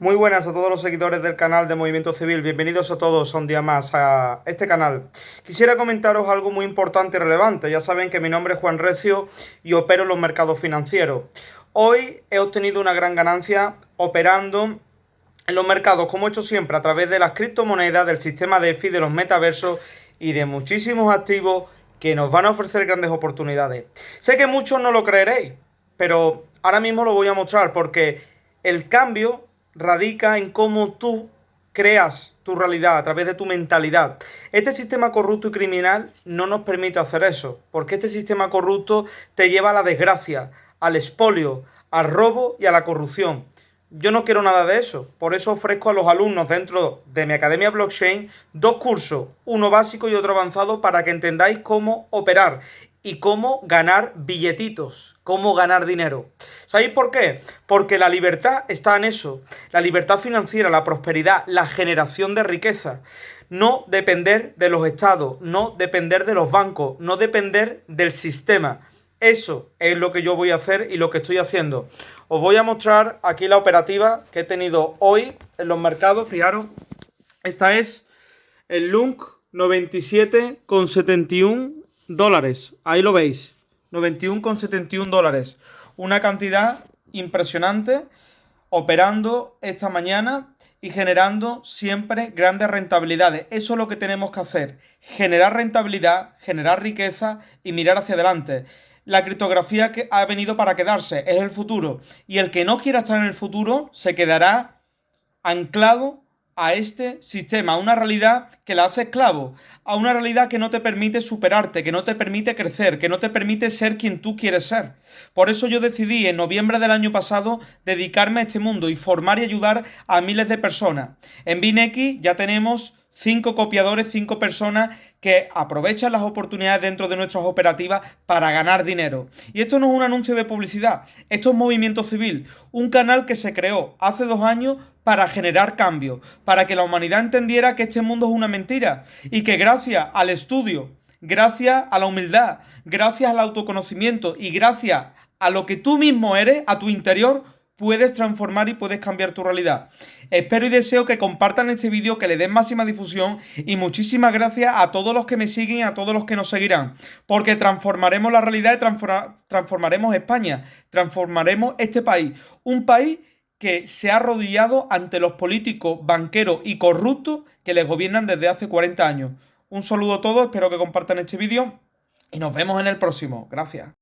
Muy buenas a todos los seguidores del canal de Movimiento Civil, bienvenidos a todos un día más a este canal. Quisiera comentaros algo muy importante y relevante, ya saben que mi nombre es Juan Recio y opero en los mercados financieros. Hoy he obtenido una gran ganancia operando en los mercados, como he hecho siempre, a través de las criptomonedas, del sistema DeFi, de los metaversos y de muchísimos activos que nos van a ofrecer grandes oportunidades. Sé que muchos no lo creeréis, pero ahora mismo lo voy a mostrar porque el cambio radica en cómo tú creas tu realidad a través de tu mentalidad. Este sistema corrupto y criminal no nos permite hacer eso, porque este sistema corrupto te lleva a la desgracia, al expolio, al robo y a la corrupción. Yo no quiero nada de eso, por eso ofrezco a los alumnos dentro de mi Academia Blockchain dos cursos, uno básico y otro avanzado, para que entendáis cómo operar y cómo ganar billetitos, cómo ganar dinero. ¿Sabéis por qué? Porque la libertad está en eso, la libertad financiera, la prosperidad, la generación de riqueza. No depender de los estados, no depender de los bancos, no depender del sistema. Eso es lo que yo voy a hacer y lo que estoy haciendo. Os voy a mostrar aquí la operativa que he tenido hoy en los mercados. Fijaros, esta es el LUNC 97,71 dólares. Ahí lo veis. 91,71 dólares. Una cantidad impresionante operando esta mañana y generando siempre grandes rentabilidades. Eso es lo que tenemos que hacer. Generar rentabilidad, generar riqueza y mirar hacia adelante. La criptografía que ha venido para quedarse, es el futuro. Y el que no quiera estar en el futuro se quedará anclado a este sistema, a una realidad que la hace esclavo, a una realidad que no te permite superarte, que no te permite crecer, que no te permite ser quien tú quieres ser. Por eso yo decidí en noviembre del año pasado dedicarme a este mundo y formar y ayudar a miles de personas. En Binex ya tenemos cinco copiadores, cinco personas que aprovechan las oportunidades dentro de nuestras operativas para ganar dinero. Y esto no es un anuncio de publicidad, esto es Movimiento Civil, un canal que se creó hace dos años para generar cambio, para que la humanidad entendiera que este mundo es una mentira y que gracias al estudio, gracias a la humildad, gracias al autoconocimiento y gracias a lo que tú mismo eres, a tu interior, puedes transformar y puedes cambiar tu realidad. Espero y deseo que compartan este vídeo, que le den máxima difusión y muchísimas gracias a todos los que me siguen y a todos los que nos seguirán, porque transformaremos la realidad y transformaremos España, transformaremos este país, un país que se ha arrodillado ante los políticos, banqueros y corruptos que les gobiernan desde hace 40 años. Un saludo a todos, espero que compartan este vídeo y nos vemos en el próximo. Gracias.